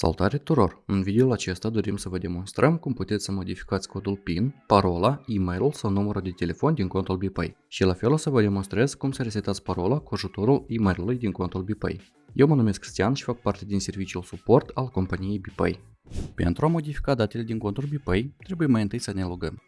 Salutare tuturor! În videoul acesta dorim să vă demonstrăm cum puteți să modificați codul PIN, parola, e-mailul sau numărul de telefon din contul BPay. Și la fel o să vă demonstrez cum să resetați parola cu ajutorul e-mailului din contul BPay. Eu mă numesc Cristian și fac parte din serviciul suport al companiei BPay. Pentru a modifica datele din contul BPay, trebuie mai întâi să ne logăm.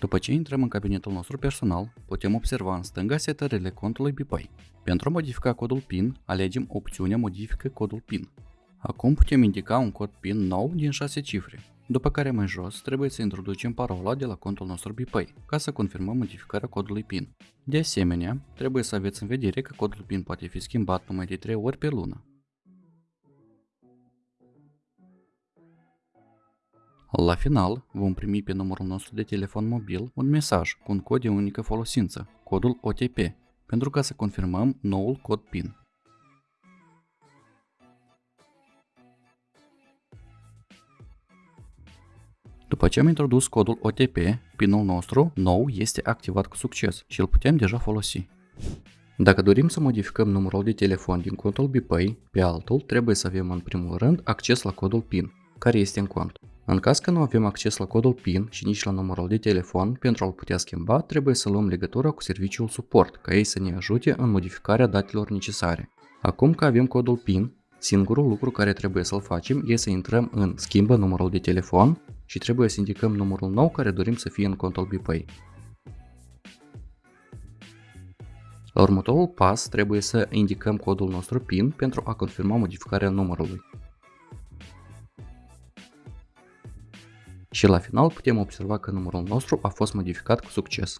După ce intrăm în cabinetul nostru personal, putem observa în stânga setările contului BPay. Pentru a modifica codul PIN, alegem opțiunea Modifică codul PIN. Acum putem indica un cod PIN nou din 6 cifre, după care mai jos trebuie să introducem parola de la contul nostru BPay ca să confirmăm modificarea codului PIN. De asemenea, trebuie să aveți în vedere că codul PIN poate fi schimbat numai de 3 ori pe lună. La final, vom primi pe numărul nostru de telefon mobil un mesaj cu un cod de unică folosință, codul OTP, pentru ca să confirmăm noul cod PIN. După ce am introdus codul OTP, PIN-ul nostru nou este activat cu succes și îl putem deja folosi. Dacă dorim să modificăm numărul de telefon din contul BPay pe altul, trebuie să avem în primul rând acces la codul PIN, care este în cont. În caz că nu avem acces la codul PIN și nici la numărul de telefon, pentru a-l putea schimba, trebuie să luăm legătura cu serviciul suport, ca ei să ne ajute în modificarea datelor necesare. Acum că avem codul PIN, singurul lucru care trebuie să-l facem este să intrăm în Schimbă numărul de telefon și trebuie să indicăm numărul nou care dorim să fie în contul BPay. La următorul pas trebuie să indicăm codul nostru PIN pentru a confirma modificarea numărului. Și la final putem observa că numărul nostru a fost modificat cu succes.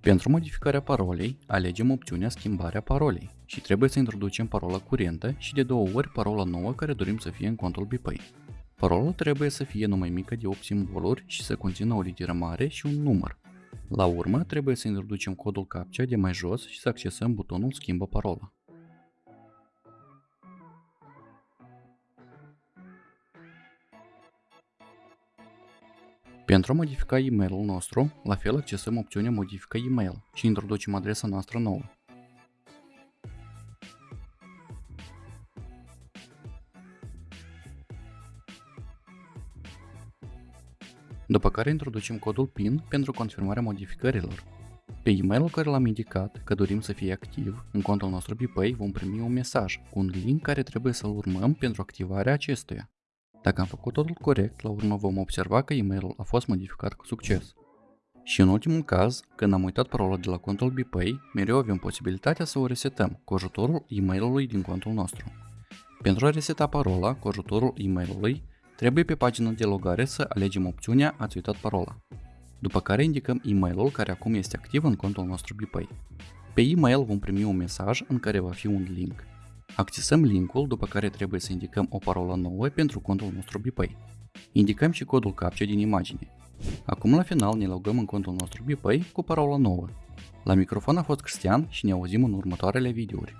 Pentru modificarea parolei, alegem opțiunea Schimbarea parolei și trebuie să introducem parola curentă și de două ori parola nouă care dorim să fie în contul BPay. Parola trebuie să fie numai mică de 8 simboluri și să conțină o literă mare și un număr. La urmă, trebuie să introducem codul CAPTCHA de mai jos și să accesăm butonul Schimbă parola. Pentru a modifica e-mailul nostru, la fel accesăm opțiunea Modifică e-mail și introducem adresa noastră nouă. După care introducem codul PIN pentru confirmarea modificărilor. Pe e-mailul care l-am indicat că dorim să fie activ, în contul nostru BPay vom primi un mesaj cu un link care trebuie să-l urmăm pentru activarea acestuia. Dacă am făcut totul corect, la urmă vom observa că e-mailul a fost modificat cu succes. Și în ultimul caz, când am uitat parola de la contul BPay, mereu avem posibilitatea să o resetăm cu ajutorul e-mailului din contul nostru. Pentru a reseta parola cu ajutorul e-mailului, trebuie pe pagina de logare să alegem opțiunea Ați uitat parola, după care indicăm e-mailul care acum este activ în contul nostru BPay. Pe e-mail vom primi un mesaj în care va fi un link. Accesăm linkul, după care trebuie să indicăm o parolă nouă pentru contul nostru BPay. Indicăm și codul CAPTCHA din imagine. Acum la final ne logăm în contul nostru BPay cu parola nouă. La microfon a fost Cristian și ne auzim în următoarele videouri.